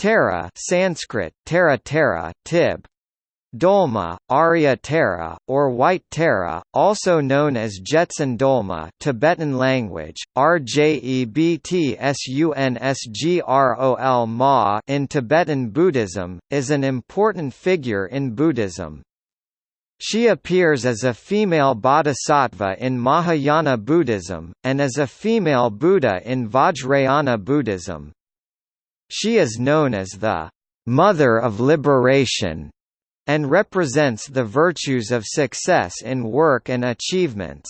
Tara Sanskrit, Tara Tara, Tib. Dolma, Arya Tara, or White Tara, also known as Jetsun Dolma Tibetan language, Ma in Tibetan Buddhism, is an important figure in Buddhism. She appears as a female bodhisattva in Mahayana Buddhism, and as a female Buddha in Vajrayana Buddhism. She is known as the Mother of Liberation and represents the virtues of success in work and achievements.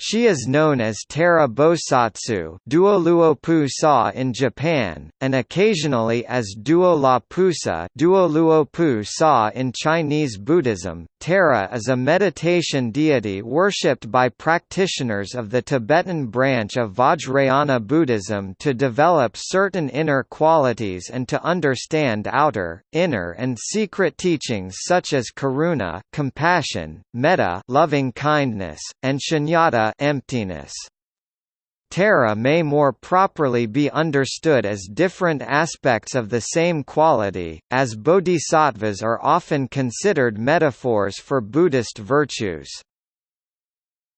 She is known as Tara Bosatsu Duoluopu in Japan, and occasionally as Duo La Pusa Duoluopu Sa in Chinese Buddhism. Tara is a meditation deity worshipped by practitioners of the Tibetan branch of Vajrayana Buddhism to develop certain inner qualities and to understand outer, inner and secret teachings such as karuna compassion, metta loving kindness, and shunyata emptiness. Tara may more properly be understood as different aspects of the same quality, as bodhisattvas are often considered metaphors for Buddhist virtues.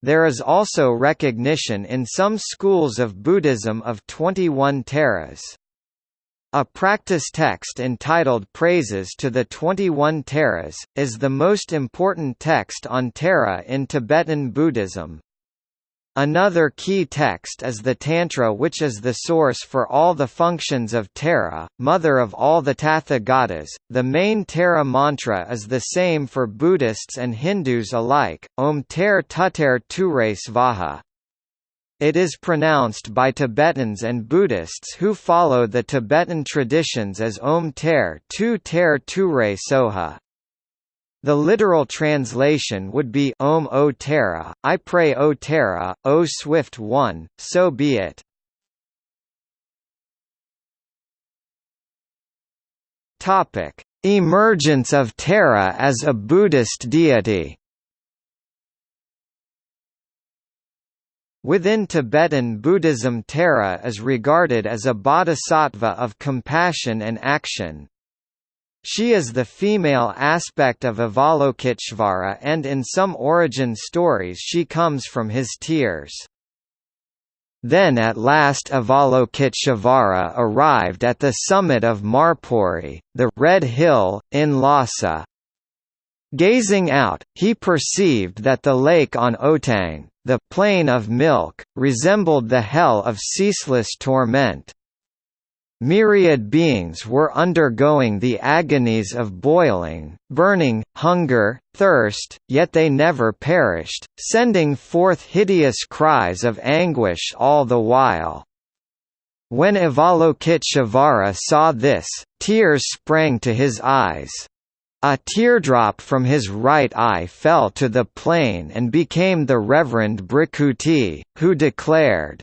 There is also recognition in some schools of Buddhism of 21 Taras. A practice text entitled Praises to the 21 Taras, is the most important text on Tara in Tibetan Buddhism. Another key text is the Tantra which is the source for all the functions of Tara, mother of all the Tathagatas. The main Tara mantra is the same for Buddhists and Hindus alike, Om Ter Tuter Ture Svaha. It is pronounced by Tibetans and Buddhists who follow the Tibetan traditions as Om Ter Tu Ter Ture Soha. The literal translation would be Om O Tara, I pray O Tara, O Swift One, so be it. Topic: Emergence of Tara as a Buddhist deity. Within Tibetan Buddhism Tara is regarded as a bodhisattva of compassion and action. She is the female aspect of Avalokiteshvara and in some origin stories she comes from his tears. Then at last Avalokiteshvara arrived at the summit of Marpori, the Red Hill, in Lhasa. Gazing out, he perceived that the lake on Otang, the plain of milk, resembled the hell of ceaseless torment. Myriad beings were undergoing the agonies of boiling, burning, hunger, thirst, yet they never perished, sending forth hideous cries of anguish all the while. When Avalokiteshvara saw this, tears sprang to his eyes. A teardrop from his right eye fell to the plain and became the Reverend Bhrikuti, who declared,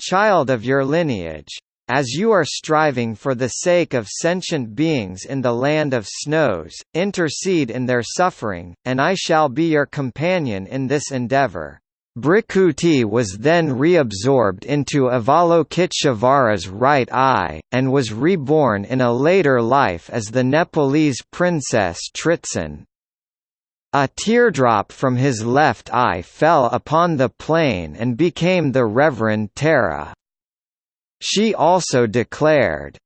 Child of your lineage, as you are striving for the sake of sentient beings in the land of snows, intercede in their suffering, and I shall be your companion in this endeavor. Bhrikuti was then reabsorbed into Avalokiteshvara's right eye, and was reborn in a later life as the Nepalese princess Tritsun. A teardrop from his left eye fell upon the plain and became the Reverend Tara. She also declared,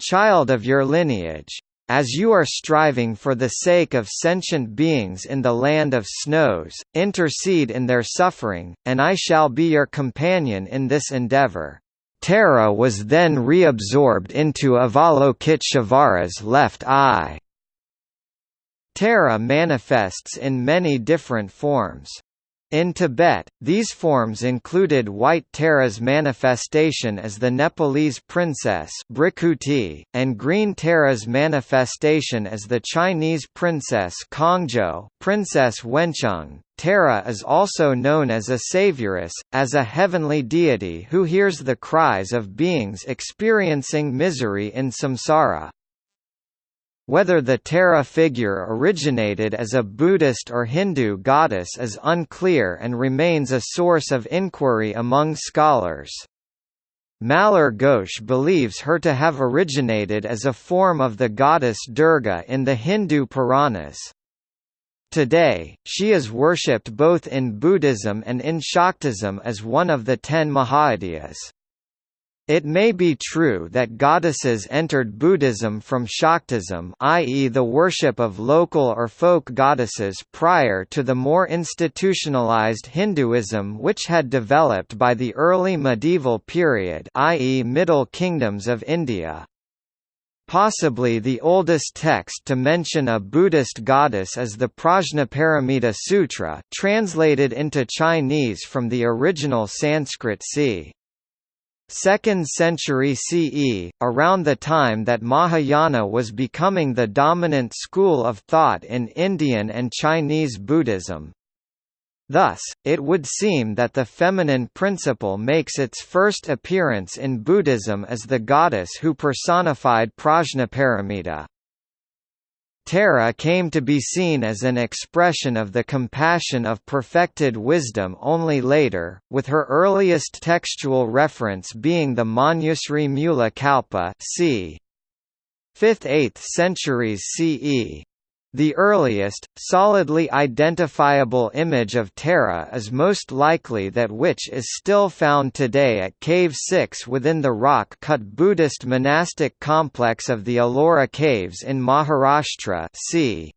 Child of your lineage, as you are striving for the sake of sentient beings in the land of snows, intercede in their suffering, and I shall be your companion in this endeavor. Tara was then reabsorbed into Avalokiteshvara's left eye. Tara manifests in many different forms. In Tibet, these forms included White Tara's manifestation as the Nepalese princess and Green Tara's manifestation as the Chinese princess Kongzhou Princess Wencheng. Tara is also known as a savioress, as a heavenly deity who hears the cries of beings experiencing misery in samsara. Whether the Tara figure originated as a Buddhist or Hindu goddess is unclear and remains a source of inquiry among scholars. Mallar Ghosh believes her to have originated as a form of the goddess Durga in the Hindu Puranas. Today, she is worshipped both in Buddhism and in Shaktism as one of the ten Mahavidyas. It may be true that goddesses entered Buddhism from Shaktism i.e. the worship of local or folk goddesses prior to the more institutionalized Hinduism which had developed by the early medieval period i.e. Middle Kingdoms of India. Possibly the oldest text to mention a Buddhist goddess is the Prajnaparamita Sutra translated into Chinese from the original Sanskrit c. 2nd century CE, around the time that Mahayana was becoming the dominant school of thought in Indian and Chinese Buddhism. Thus, it would seem that the feminine principle makes its first appearance in Buddhism as the goddess who personified Prajnaparamita. Tara came to be seen as an expression of the compassion of perfected wisdom only later, with her earliest textual reference being the Manjusri Mula Kalpa c. 5th–8th centuries CE. The earliest, solidly identifiable image of Tara is most likely that which is still found today at Cave 6 within the rock-cut Buddhist monastic complex of the Ellora Caves in Maharashtra c.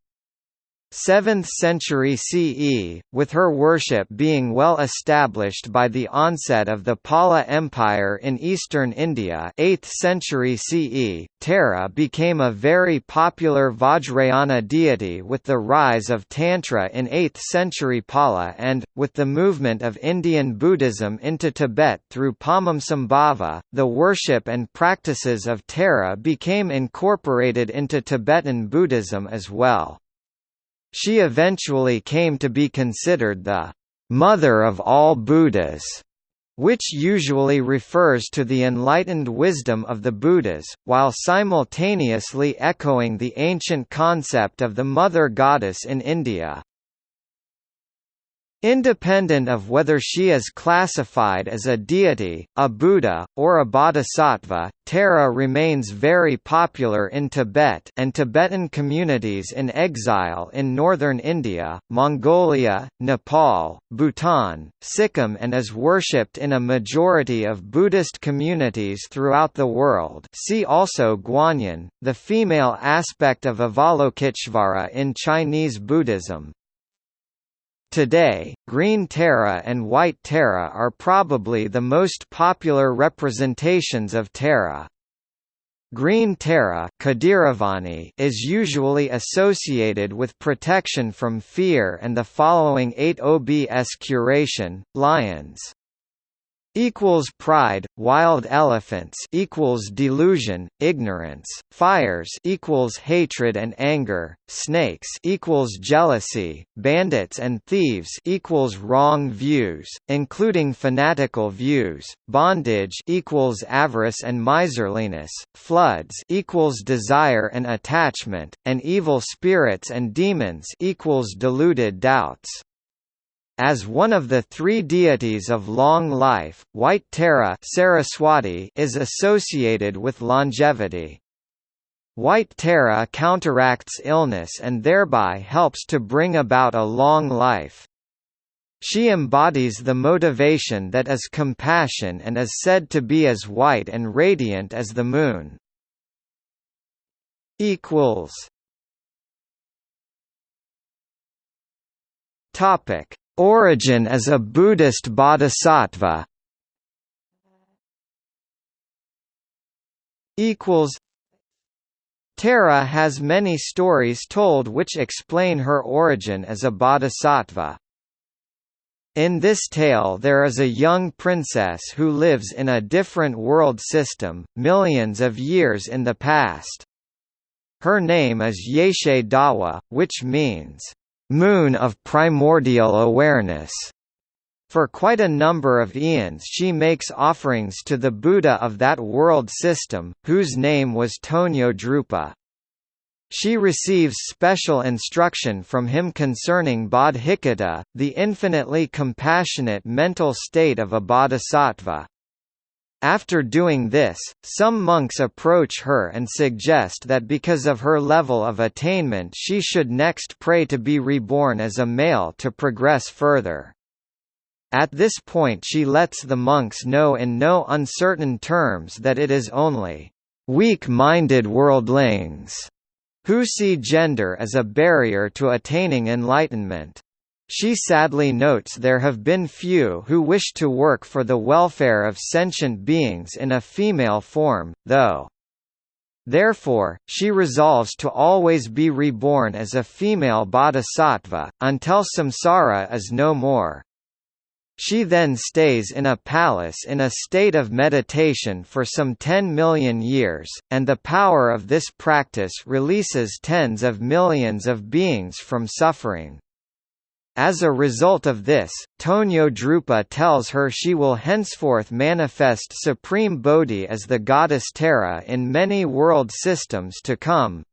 7th century CE, with her worship being well established by the onset of the Pala Empire in eastern India 8th century CE, Tara became a very popular Vajrayana deity with the rise of Tantra in 8th century Pala and, with the movement of Indian Buddhism into Tibet through Padmasambhava, the worship and practices of Tara became incorporated into Tibetan Buddhism as well. She eventually came to be considered the «mother of all Buddhas», which usually refers to the enlightened wisdom of the Buddhas, while simultaneously echoing the ancient concept of the mother goddess in India. Independent of whether she is classified as a deity, a Buddha, or a bodhisattva, Tara remains very popular in Tibet and Tibetan communities in exile in northern India, Mongolia, Nepal, Bhutan, Sikkim and is worshipped in a majority of Buddhist communities throughout the world. See also Guanyin, the female aspect of Avalokiteshvara in Chinese Buddhism, Today, green Tara and white Tara are probably the most popular representations of Tara. Green Tara is usually associated with protection from fear and the following 8 OBS curation, lions equals pride, wild elephants equals delusion, ignorance, fires equals hatred and anger, snakes equals jealousy, bandits and thieves equals wrong views, including fanatical views, bondage equals avarice and miserliness, floods equals desire and attachment, and evil spirits and demons equals deluded doubts. As one of the three deities of long life, White Tara Saraswati is associated with longevity. White Tara counteracts illness and thereby helps to bring about a long life. She embodies the motivation that is compassion and is said to be as white and radiant as the moon. Topic Origin as a Buddhist bodhisattva Tara has many stories told which explain her origin as a bodhisattva. In this tale there is a young princess who lives in a different world system, millions of years in the past. Her name is Yeshe Dawa, which means, moon of primordial awareness. For quite a number of eons she makes offerings to the Buddha of that world system, whose name was Tonyo Drupa. She receives special instruction from him concerning bodhicitta, the infinitely compassionate mental state of a bodhisattva. After doing this, some monks approach her and suggest that because of her level of attainment she should next pray to be reborn as a male to progress further. At this point she lets the monks know in no uncertain terms that it is only weak-minded worldlings who see gender as a barrier to attaining enlightenment. She sadly notes there have been few who wish to work for the welfare of sentient beings in a female form, though. Therefore, she resolves to always be reborn as a female bodhisattva, until samsara is no more. She then stays in a palace in a state of meditation for some 10 million years, and the power of this practice releases tens of millions of beings from suffering. As a result of this, Tonyo Drupa tells her she will henceforth manifest Supreme Bodhi as the goddess Tara in many world systems to come.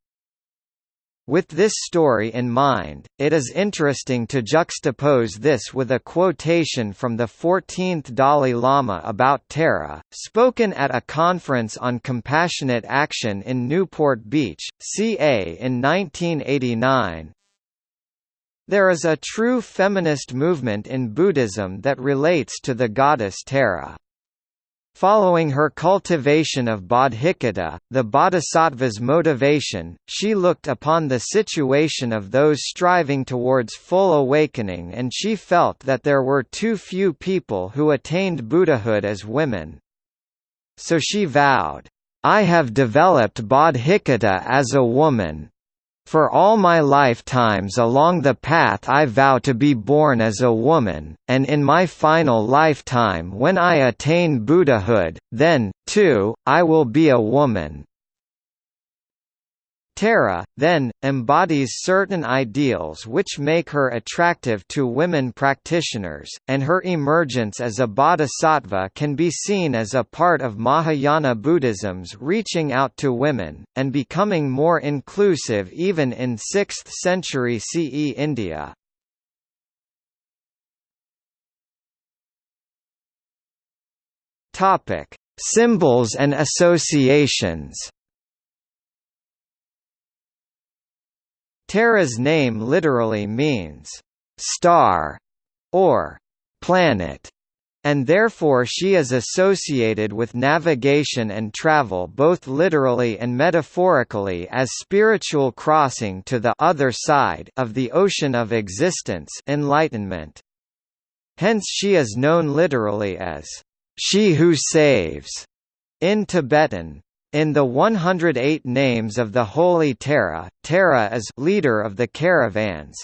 With this story in mind, it is interesting to juxtapose this with a quotation from the 14th Dalai Lama about Tara, spoken at a conference on compassionate action in Newport Beach, CA in 1989, there is a true feminist movement in Buddhism that relates to the goddess Tara. Following her cultivation of bodhicitta, the bodhisattva's motivation, she looked upon the situation of those striving towards full awakening and she felt that there were too few people who attained Buddhahood as women. So she vowed, I have developed bodhicitta as a woman, for all my lifetimes along the path I vow to be born as a woman, and in my final lifetime when I attain Buddhahood, then, too, I will be a woman. Tara, then, embodies certain ideals which make her attractive to women practitioners, and her emergence as a bodhisattva can be seen as a part of Mahayana Buddhism's reaching out to women, and becoming more inclusive even in 6th century CE India. Symbols and associations Tara's name literally means star or planet, and therefore she is associated with navigation and travel both literally and metaphorically as spiritual crossing to the other side of the ocean of existence enlightenment. Hence she is known literally as she who saves in Tibetan. In the 108 names of the Holy Tara, Tara is leader of the caravans,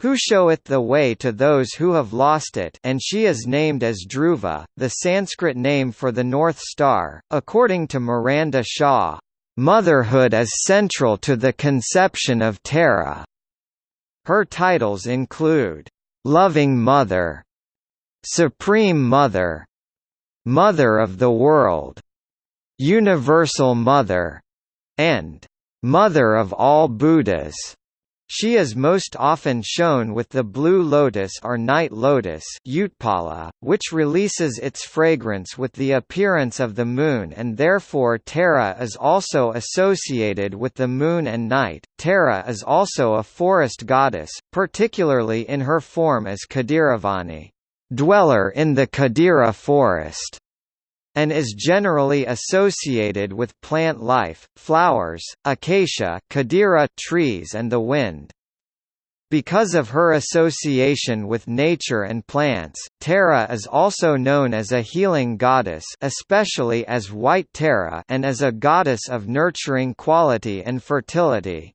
who showeth the way to those who have lost it and she is named as Dhruva, the Sanskrit name for the North Star, according to Miranda Shaw. Motherhood is central to the conception of Tara. Her titles include, "'Loving Mother", "'Supreme Mother", "'Mother of the World", Universal Mother, and Mother of all Buddhas. She is most often shown with the blue lotus or night lotus Utpala, which releases its fragrance with the appearance of the moon and therefore Tara is also associated with the moon and night. Tara is also a forest goddess, particularly in her form as Kadiravani, dweller in the Kadira forest and is generally associated with plant life, flowers, acacia trees and the wind. Because of her association with nature and plants, Tara is also known as a healing goddess especially as White Tara and as a goddess of nurturing quality and fertility.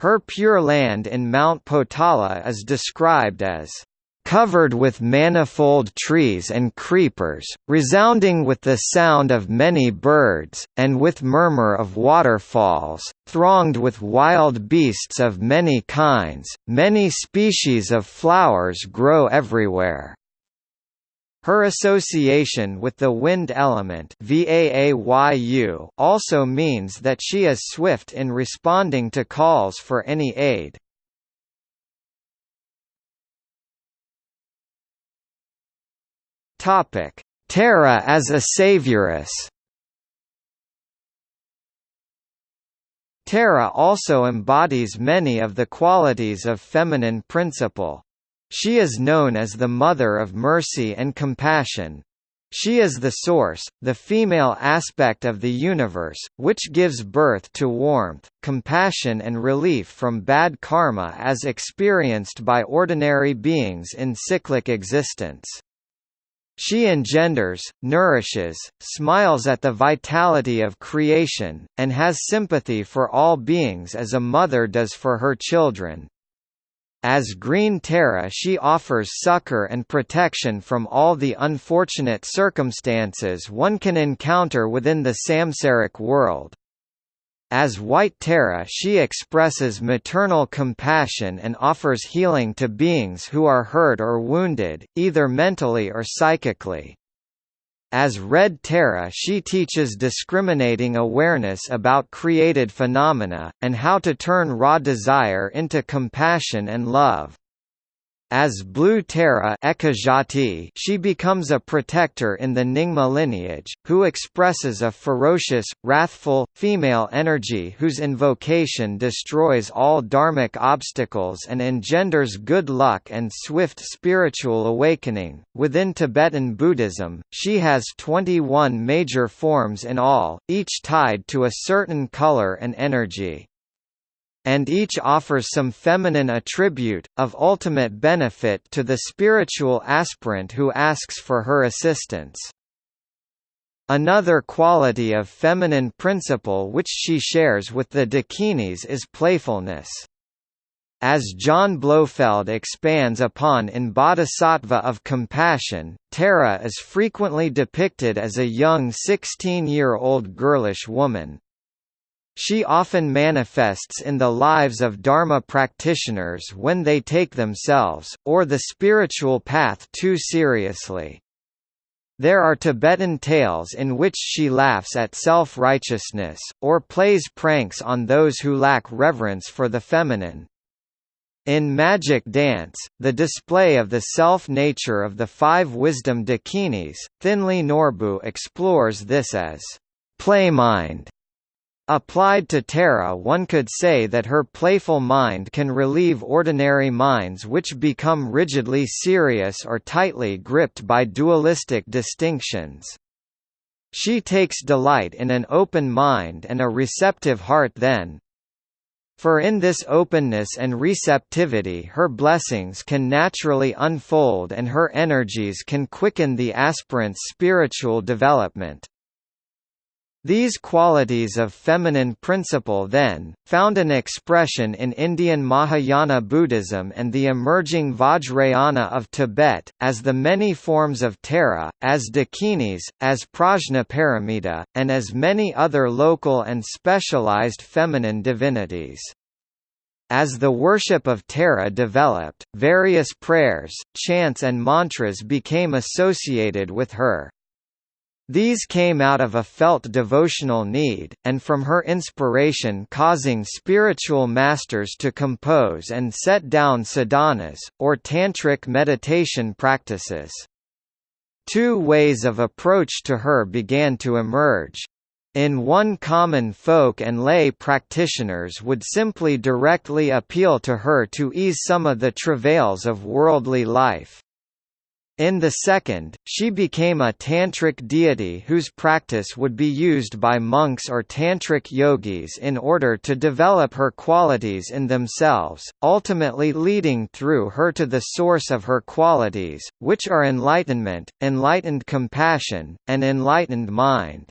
Her pure land in Mount Potala is described as covered with manifold trees and creepers, resounding with the sound of many birds, and with murmur of waterfalls, thronged with wild beasts of many kinds, many species of flowers grow everywhere. Her association with the wind element also means that she is swift in responding to calls for any aid. Topic: Tara as a savioress Tara also embodies many of the qualities of feminine principle. She is known as the mother of mercy and compassion. She is the source, the female aspect of the universe, which gives birth to warmth, compassion and relief from bad karma as experienced by ordinary beings in cyclic existence. She engenders, nourishes, smiles at the vitality of creation, and has sympathy for all beings as a mother does for her children. As Green Tara she offers succor and protection from all the unfortunate circumstances one can encounter within the samsaric world. As White Tara she expresses maternal compassion and offers healing to beings who are hurt or wounded, either mentally or psychically. As Red Tara she teaches discriminating awareness about created phenomena, and how to turn raw desire into compassion and love. As Blue Tara she becomes a protector in the Nyingma lineage, who expresses a ferocious, wrathful, female energy whose invocation destroys all dharmic obstacles and engenders good luck and swift spiritual awakening. Within Tibetan Buddhism, she has 21 major forms in all, each tied to a certain color and energy and each offers some feminine attribute, of ultimate benefit to the spiritual aspirant who asks for her assistance. Another quality of feminine principle which she shares with the Dakinis is playfulness. As John Blofeld expands upon in Bodhisattva of Compassion, Tara is frequently depicted as a young 16-year-old girlish woman. She often manifests in the lives of Dharma practitioners when they take themselves, or the spiritual path too seriously. There are Tibetan tales in which she laughs at self-righteousness, or plays pranks on those who lack reverence for the feminine. In Magic Dance, the display of the self-nature of the five wisdom dakinis, Thinley Norbu explores this as playmind Applied to Tara one could say that her playful mind can relieve ordinary minds which become rigidly serious or tightly gripped by dualistic distinctions. She takes delight in an open mind and a receptive heart then. For in this openness and receptivity her blessings can naturally unfold and her energies can quicken the aspirant's spiritual development. These qualities of feminine principle then, found an expression in Indian Mahayana Buddhism and the emerging Vajrayana of Tibet, as the many forms of Tara, as Dakinis, as Prajnaparamita, and as many other local and specialized feminine divinities. As the worship of Tara developed, various prayers, chants and mantras became associated with her. These came out of a felt devotional need, and from her inspiration causing spiritual masters to compose and set down sadhanas, or tantric meditation practices. Two ways of approach to her began to emerge. In one common folk and lay practitioners would simply directly appeal to her to ease some of the travails of worldly life. In the second, she became a tantric deity whose practice would be used by monks or tantric yogis in order to develop her qualities in themselves, ultimately leading through her to the source of her qualities, which are enlightenment, enlightened compassion, and enlightened mind.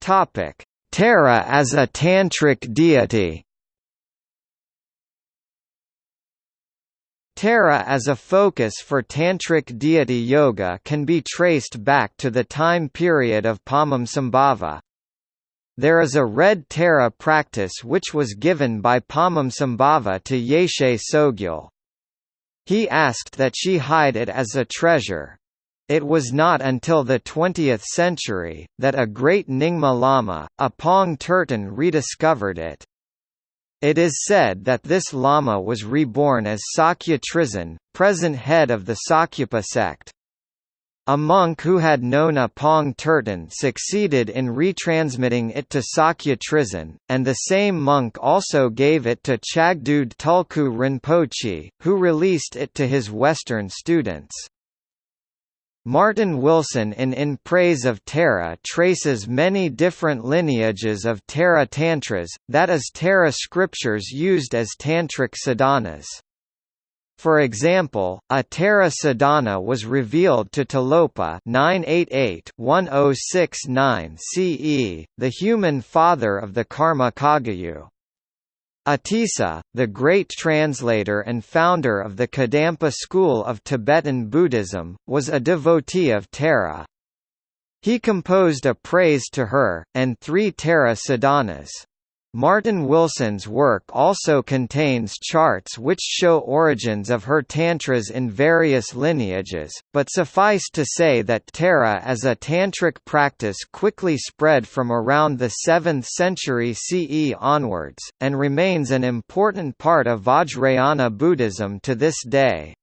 Tara as a tantric deity Tara as a focus for Tantric deity yoga can be traced back to the time period of Padmasambhava. There is a red Tara practice which was given by Padmasambhava to Yeshe Tsogyal. He asked that she hide it as a treasure. It was not until the 20th century, that a great Nyingma Lama, Apong Terton rediscovered it. It is said that this Lama was reborn as Sakya Trizin, present head of the Sakyapa sect. A monk who had known Apong Terton succeeded in retransmitting it to Sakya Trizin, and the same monk also gave it to Chagdud Tulku Rinpoche, who released it to his Western students. Martin Wilson in In Praise of Tara traces many different lineages of Tara Tantras, that is Tara scriptures used as Tantric sadhanas. For example, a Tara Sadhana was revealed to Tilopa 988-1069 CE, the human father of the Karma Kagyu. Atisa, the great translator and founder of the Kadampa school of Tibetan Buddhism, was a devotee of Tara. He composed a praise to her, and three Tara sadhanas. Martin Wilson's work also contains charts which show origins of her tantras in various lineages, but suffice to say that Tara as a tantric practice quickly spread from around the 7th century CE onwards, and remains an important part of Vajrayana Buddhism to this day.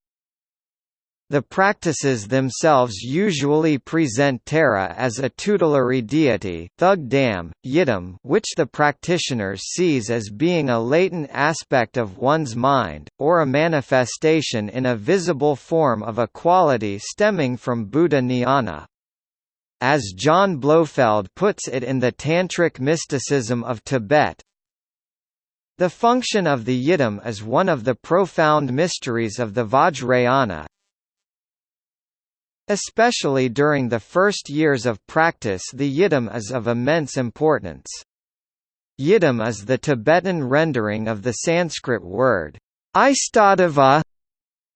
The practices themselves usually present Tara as a tutelary deity Thug Dam, Yidam which the practitioner sees as being a latent aspect of one's mind, or a manifestation in a visible form of a quality stemming from Buddha jnana. As John Blofeld puts it in the Tantric mysticism of Tibet, the function of the Yidam is one of the profound mysteries of the Vajrayana, Especially during the first years of practice the yidam is of immense importance. Yidam is the Tibetan rendering of the Sanskrit word, Istadeva,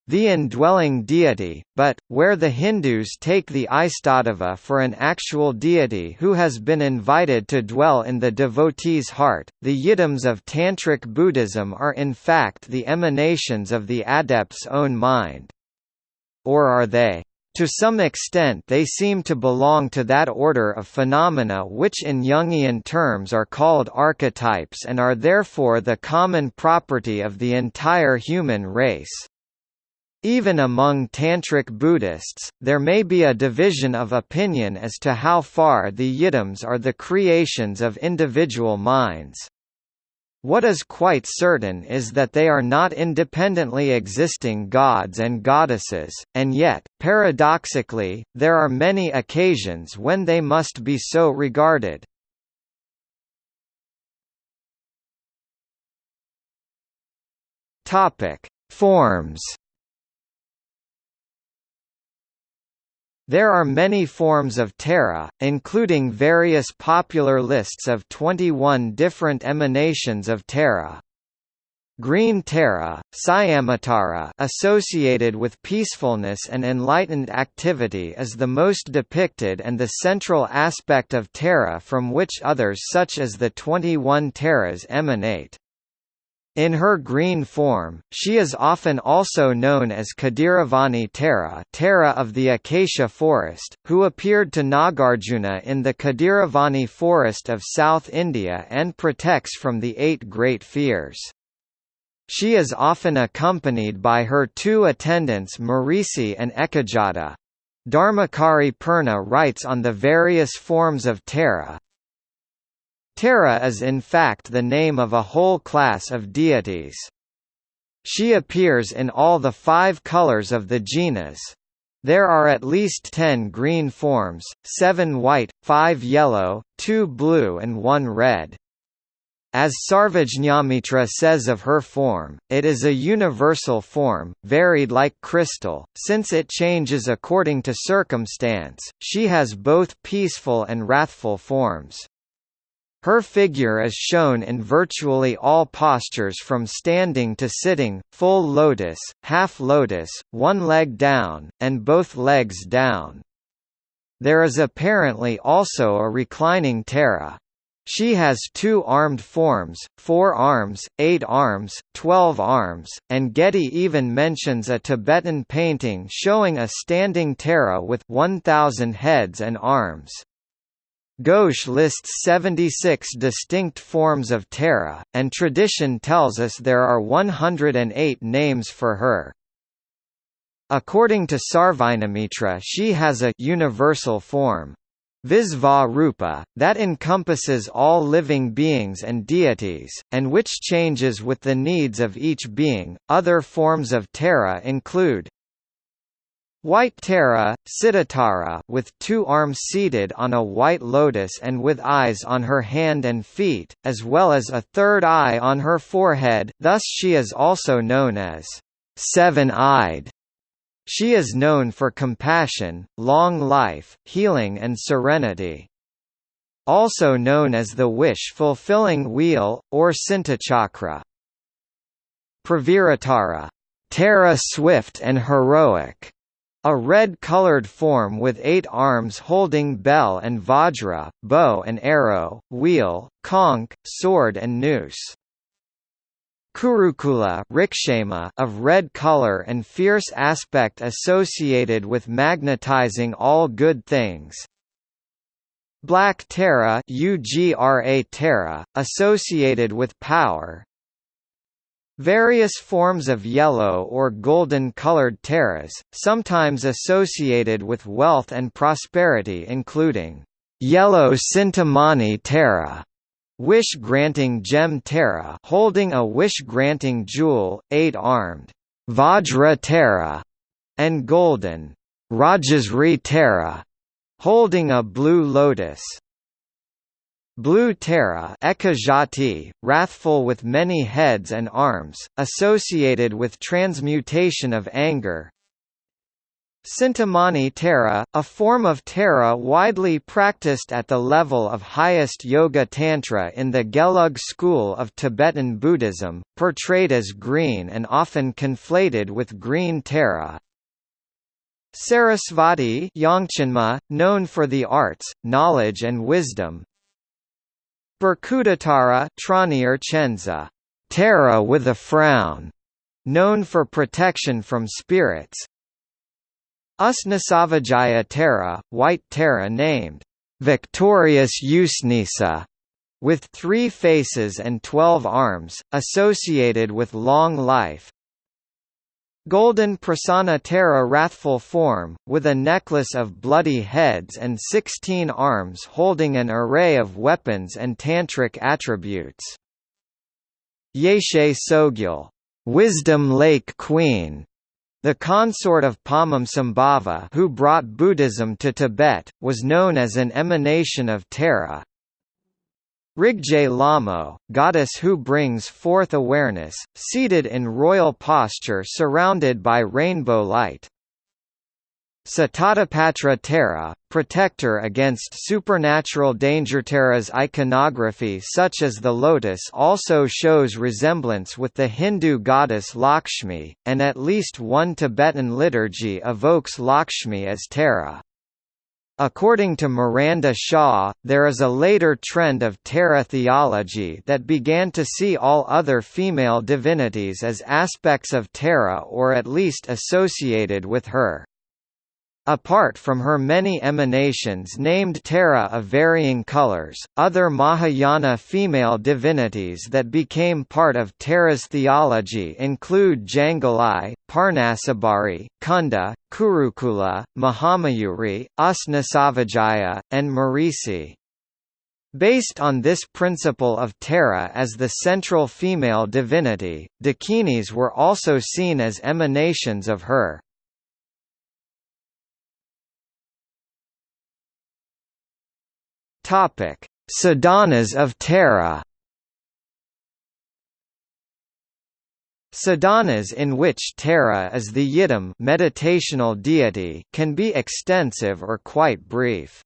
the indwelling deity, but, where the Hindus take the Istadeva for an actual deity who has been invited to dwell in the devotee's heart, the yidams of Tantric Buddhism are in fact the emanations of the adept's own mind. Or are they? To some extent they seem to belong to that order of phenomena which in Jungian terms are called archetypes and are therefore the common property of the entire human race. Even among Tantric Buddhists, there may be a division of opinion as to how far the yidams are the creations of individual minds. What is quite certain is that they are not independently existing gods and goddesses, and yet, paradoxically, there are many occasions when they must be so regarded. Forms There are many forms of Tara, including various popular lists of 21 different emanations of Tara. Green Tara, Syamatara associated with peacefulness and enlightened activity is the most depicted and the central aspect of Tara from which others such as the 21 Taras emanate. In her green form, she is often also known as Kadiravani Tara Tara of the acacia forest, who appeared to Nagarjuna in the Kadiravani forest of South India and protects from the eight great fears. She is often accompanied by her two attendants Marisi and Ekajati. Dharmakari Purna writes on the various forms of Tara, Tara is in fact the name of a whole class of deities. She appears in all the five colors of the genus. There are at least ten green forms, seven white, five yellow, two blue and one red. As Sarvajñamitra says of her form, it is a universal form, varied like crystal, since it changes according to circumstance, she has both peaceful and wrathful forms. Her figure is shown in virtually all postures from standing to sitting, full lotus, half lotus, one leg down, and both legs down. There is apparently also a reclining Tara. She has two armed forms, four arms, eight arms, twelve arms, and Getty even mentions a Tibetan painting showing a standing Tara with 1,000 heads and arms. Ghosh lists 76 distinct forms of Tara, and tradition tells us there are 108 names for her. According to Sarvajñamitra she has a universal form. Visva Rupa, that encompasses all living beings and deities, and which changes with the needs of each being. Other forms of Tara include White Tara, Siddhatara with two arms seated on a white lotus and with eyes on her hand and feet, as well as a third eye on her forehead thus she is also known as seven-eyed. She is known for compassion, long life, healing and serenity. Also known as the wish-fulfilling wheel, or Sintachakra. Praviratara, Tara swift and heroic, a red-colored form with eight arms holding bell and vajra, bow and arrow, wheel, conch, sword and noose. Kurukula rikshema of red color and fierce aspect associated with magnetizing all good things. Black Tara Ugra Tara, associated with power, Various forms of yellow or golden-colored taras, sometimes associated with wealth and prosperity including yellow Sintamani Tara, wish-granting gem Tara holding a wish-granting jewel, eight-armed Vajra Tara, and golden Rajasri Tara, holding a blue lotus. Blue Tara Ekajati, wrathful with many heads and arms, associated with transmutation of anger. Sintamani Tara, a form of Tara widely practiced at the level of highest Yoga Tantra in the Gelug school of Tibetan Buddhism, portrayed as green and often conflated with green Tara. Sarasvati Yongchenma, known for the arts, knowledge and wisdom, Tranier Chenza, Tara with a frown, known for protection from spirits. Usnasavajaya Tara, white Tara named. Victorious Usnisa, with three faces and twelve arms, associated with long life, Golden Prasanna Tara wrathful form, with a necklace of bloody heads and sixteen arms holding an array of weapons and tantric attributes. Yeshe Tsogyal, Wisdom Lake Queen, the consort of Padmasambhava who brought Buddhism to Tibet, was known as an emanation of Tara, Rigje Lamo, goddess who brings forth awareness, seated in royal posture surrounded by rainbow light. Sitatapatra Tara, protector against supernatural danger. Tara's iconography such as the lotus also shows resemblance with the Hindu goddess Lakshmi, and at least one Tibetan liturgy evokes Lakshmi as Tara. According to Miranda Shaw, there is a later trend of Tara theology that began to see all other female divinities as aspects of Tara or at least associated with her. Apart from her many emanations named Tara of varying colors, other Mahayana female divinities that became part of Tara's theology include Jangalai, Parnasabari, Kunda, Kurukula, Mahamayuri, Usnasavajaya, and Marisi. Based on this principle of Tara as the central female divinity, Dakinis were also seen as emanations of her. Topic: Sadhanas of Tara. Sadhanas in which Tara is the yidam meditational deity can be extensive or quite brief.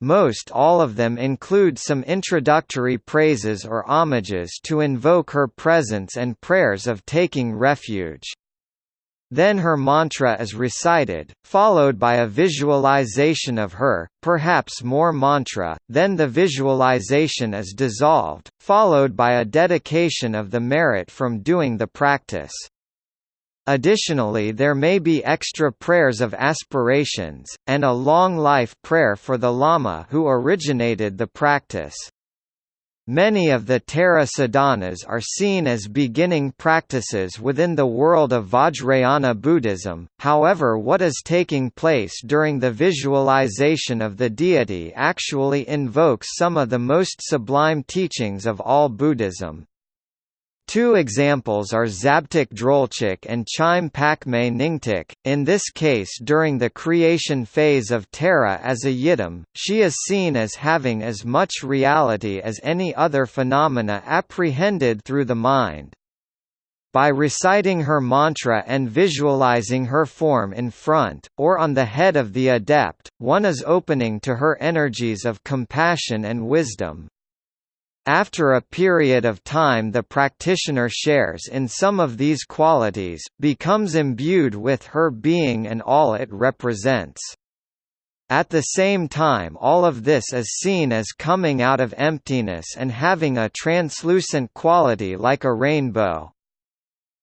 Most all of them include some introductory praises or homages to invoke her presence and prayers of taking refuge. Then her mantra is recited, followed by a visualization of her, perhaps more mantra, then the visualization is dissolved, followed by a dedication of the merit from doing the practice. Additionally there may be extra prayers of aspirations, and a long life prayer for the Lama who originated the practice. Many of the Tara sadhanas are seen as beginning practices within the world of Vajrayana Buddhism, however what is taking place during the visualization of the deity actually invokes some of the most sublime teachings of all Buddhism. Two examples are Zabtik Drolchog and Chime Pakme Nyingtik. In this case, during the creation phase of Tara as a Yidam, she is seen as having as much reality as any other phenomena apprehended through the mind. By reciting her mantra and visualizing her form in front, or on the head of the adept, one is opening to her energies of compassion and wisdom. After a period of time the practitioner shares in some of these qualities, becomes imbued with her being and all it represents. At the same time all of this is seen as coming out of emptiness and having a translucent quality like a rainbow.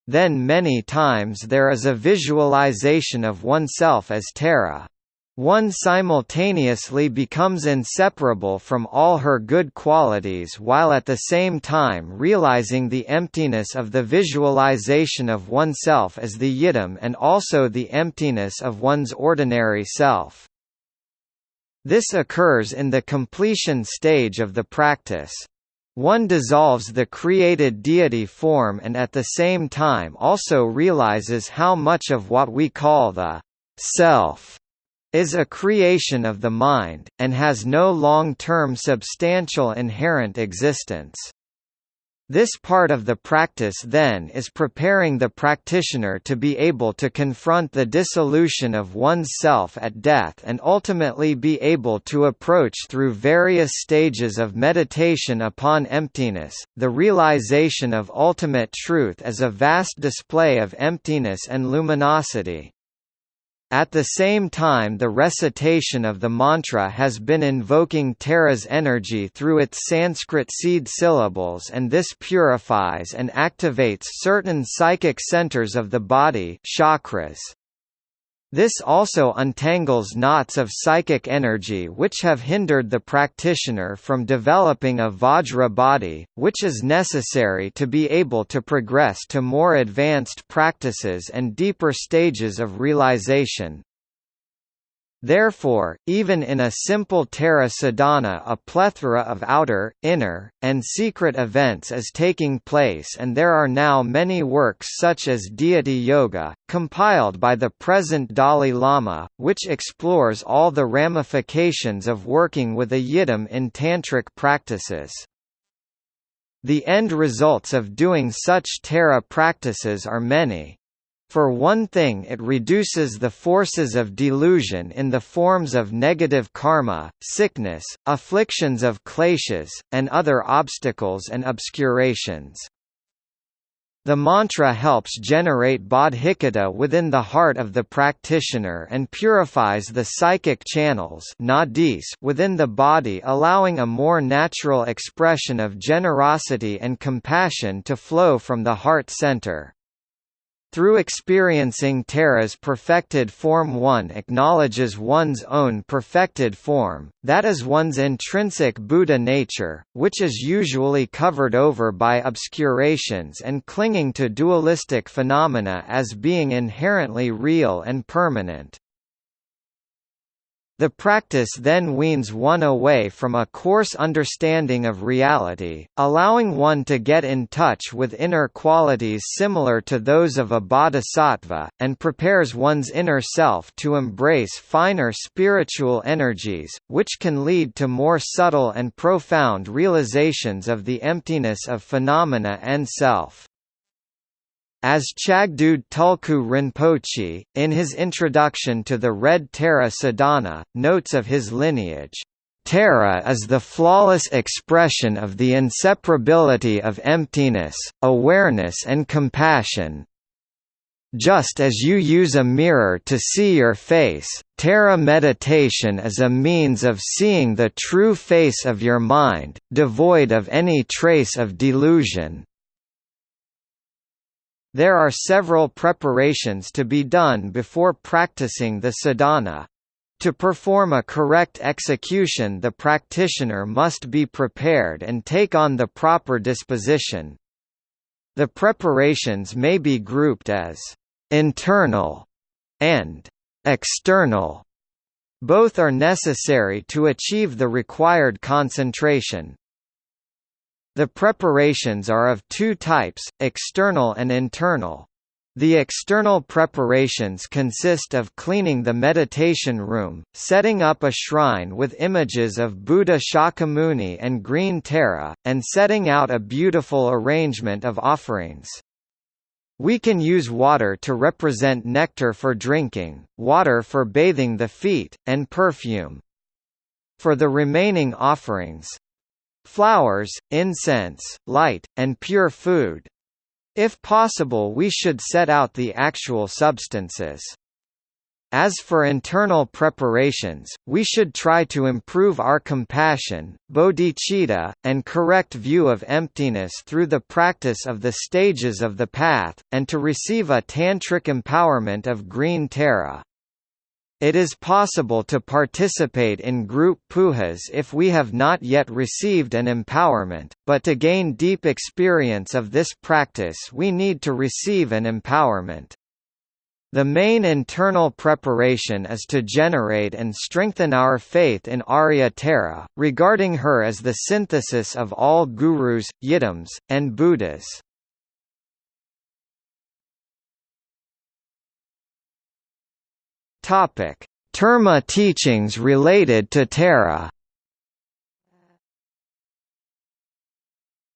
Then many times there is a visualization of oneself as Tara. One simultaneously becomes inseparable from all her good qualities while at the same time realizing the emptiness of the visualization of oneself as the yidam and also the emptiness of one's ordinary self. This occurs in the completion stage of the practice. One dissolves the created deity form and at the same time also realizes how much of what we call the self is a creation of the mind, and has no long-term substantial inherent existence. This part of the practice then is preparing the practitioner to be able to confront the dissolution of one's self at death and ultimately be able to approach through various stages of meditation upon emptiness, the realization of ultimate truth as a vast display of emptiness and luminosity. At the same time the recitation of the mantra has been invoking Tara's energy through its Sanskrit seed syllables and this purifies and activates certain psychic centers of the body chakras. This also untangles knots of psychic energy which have hindered the practitioner from developing a Vajra body, which is necessary to be able to progress to more advanced practices and deeper stages of realization. Therefore, even in a simple Tara sadhana a plethora of outer, inner, and secret events is taking place and there are now many works such as Deity Yoga, compiled by the present Dalai Lama, which explores all the ramifications of working with a yidam in tantric practices. The end results of doing such Tara practices are many. For one thing it reduces the forces of delusion in the forms of negative karma, sickness, afflictions of kleshas, and other obstacles and obscurations. The mantra helps generate bodhicitta within the heart of the practitioner and purifies the psychic channels within the body allowing a more natural expression of generosity and compassion to flow from the heart center. Through experiencing Tara's perfected form one acknowledges one's own perfected form, that is one's intrinsic Buddha nature, which is usually covered over by obscurations and clinging to dualistic phenomena as being inherently real and permanent. The practice then weans one away from a coarse understanding of reality, allowing one to get in touch with inner qualities similar to those of a bodhisattva, and prepares one's inner self to embrace finer spiritual energies, which can lead to more subtle and profound realizations of the emptiness of phenomena and self. As Chagdud Tulku Rinpoche, in his introduction to the Red Tara Sadhana, notes of his lineage, Tara is the flawless expression of the inseparability of emptiness, awareness and compassion. Just as you use a mirror to see your face, Tara meditation is a means of seeing the true face of your mind, devoid of any trace of delusion. There are several preparations to be done before practicing the sadhana. To perform a correct execution the practitioner must be prepared and take on the proper disposition. The preparations may be grouped as internal and external. Both are necessary to achieve the required concentration. The preparations are of two types, external and internal. The external preparations consist of cleaning the meditation room, setting up a shrine with images of Buddha Shakyamuni and green Tara, and setting out a beautiful arrangement of offerings. We can use water to represent nectar for drinking, water for bathing the feet, and perfume. For the remaining offerings, flowers, incense, light, and pure food. If possible we should set out the actual substances. As for internal preparations, we should try to improve our compassion, bodhicitta, and correct view of emptiness through the practice of the stages of the path, and to receive a tantric empowerment of green Tara. It is possible to participate in group pujas if we have not yet received an empowerment, but to gain deep experience of this practice we need to receive an empowerment. The main internal preparation is to generate and strengthen our faith in Arya Tara, regarding her as the synthesis of all gurus, yidams, and Buddhas. Topic: Terma teachings related to Tara.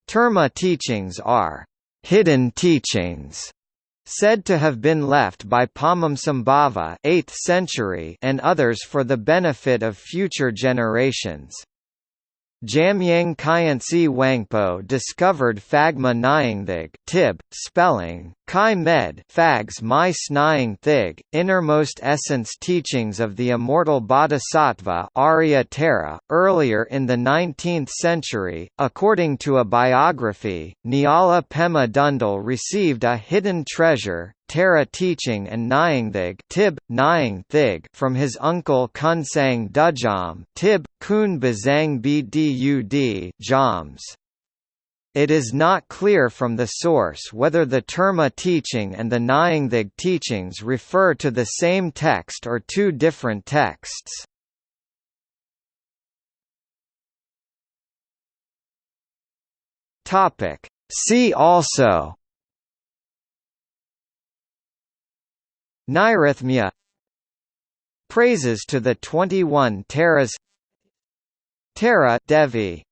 Terma teachings are hidden teachings said to have been left by Padmasambhava 8th century and others for the benefit of future generations. Jamyang Khyentse Wangpo discovered Phagma Nyingthig Tib, spelling, Chi Med Fags My Snying Thig, innermost essence teachings of the immortal Bodhisattva Arya Tara, earlier in the 19th century. According to a biography, Nyala Pema Dündul received a hidden treasure, Tara teaching and Nyingthig Tib, Nying Thig from his uncle Kunsang Düjom Tib, Kun Bazang Bdud Jams. It is not clear from the source whether the Terma teaching and the Nyingthig teachings refer to the same text or two different texts. See also Nairatmya Praises to the 21 Taras Tara Devi